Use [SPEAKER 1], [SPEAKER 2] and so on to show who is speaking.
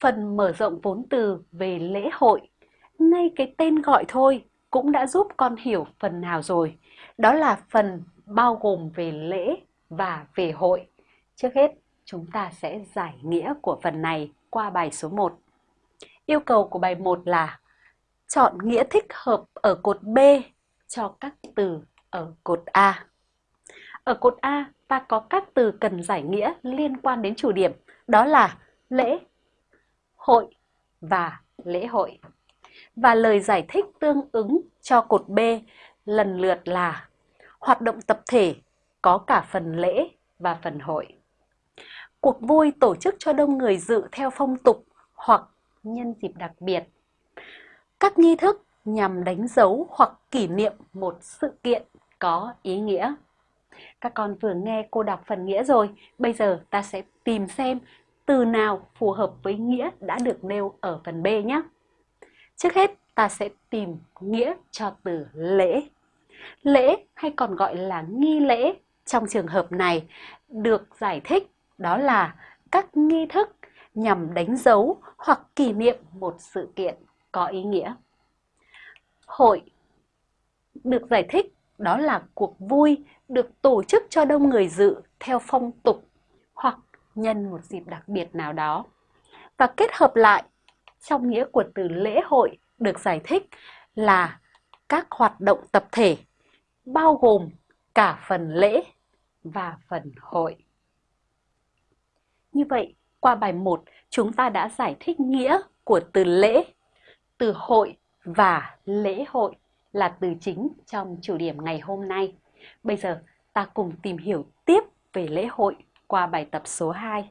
[SPEAKER 1] Phần mở rộng vốn từ về lễ hội, ngay cái tên gọi thôi cũng đã giúp con hiểu phần nào rồi. Đó là phần bao gồm về lễ và về hội. Trước hết, chúng ta sẽ giải nghĩa của phần này qua bài số 1. Yêu cầu của bài 1 là chọn nghĩa thích hợp ở cột B cho các từ ở cột A. Ở cột A, ta có các từ cần giải nghĩa liên quan đến chủ điểm, đó là lễ, hội và lễ hội. Và lời giải thích tương ứng cho cột B lần lượt là hoạt động tập thể có cả phần lễ và phần hội. Cuộc vui tổ chức cho đông người dự theo phong tục hoặc nhân dịp đặc biệt. Các nghi thức nhằm đánh dấu hoặc kỷ niệm một sự kiện có ý nghĩa. Các con vừa nghe cô đọc phần nghĩa rồi, bây giờ ta sẽ tìm xem từ nào phù hợp với nghĩa đã được nêu ở phần B nhé. Trước hết, ta sẽ tìm nghĩa cho từ lễ. Lễ hay còn gọi là nghi lễ trong trường hợp này được giải thích đó là các nghi thức nhằm đánh dấu hoặc kỷ niệm một sự kiện có ý nghĩa. Hội được giải thích đó là cuộc vui được tổ chức cho đông người dự theo phong tục nhân một dịp đặc biệt nào đó. Và kết hợp lại trong nghĩa của từ lễ hội được giải thích là các hoạt động tập thể bao gồm cả phần lễ và phần hội. Như vậy, qua bài 1, chúng ta đã giải thích nghĩa của từ lễ, từ hội và lễ hội là từ chính trong chủ điểm ngày hôm nay. Bây giờ ta cùng tìm hiểu tiếp về lễ hội qua bài tập số 2.